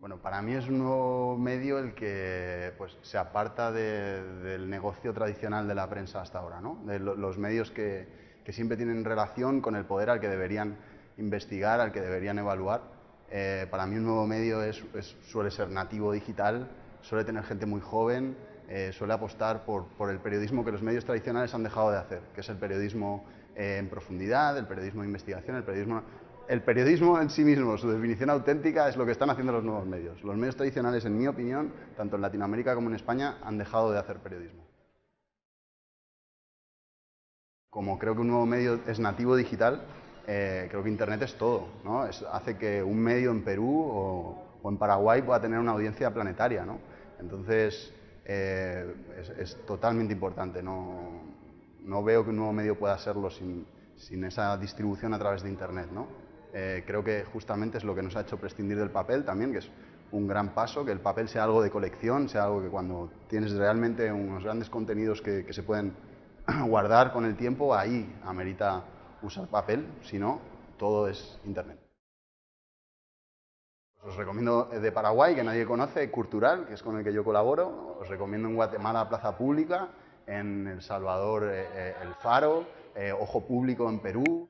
Bueno, para mí es un nuevo medio el que pues, se aparta del negocio tradicional de la prensa hasta ahora, ¿no? de los medios que, siempre tienen relación con el poder al que deberían investigar, al que deberían evaluar. Eh, para mí un nuevo medio es, suele ser nativo digital, suele tener gente muy joven, eh, suele apostar por, por, el periodismo que los medios tradicionales han dejado de hacer, que es el periodismo eh, en profundidad, el periodismo de investigación, el periodismo el periodismo en sí mismo, su definición auténtica, es lo que están haciendo los nuevos medios. Los medios tradicionales, en mi opinión, tanto en Latinoamérica como en España, han dejado de hacer periodismo. Como creo que un nuevo medio es nativo digital, eh, creo que Internet es todo. ¿no? hace que un medio en Perú o, en Paraguay pueda tener una audiencia planetaria. ¿no? Entonces, eh, es, totalmente importante. No, veo que un nuevo medio pueda serlo sin, sin esa distribución a través de Internet. ¿no? Eh, creo que justamente es lo que nos ha hecho prescindir del papel también, que es un gran paso, que el papel sea algo de colección, sea algo que cuando tienes realmente unos grandes contenidos que, se pueden guardar con el tiempo, ahí amerita usar papel, si no, todo es Internet. Os recomiendo de Paraguay, que nadie conoce, Cultural, que es con el que yo colaboro. Os recomiendo en Guatemala Plaza Pública, en El Salvador eh, eh, El Faro, Ojo Público en Perú.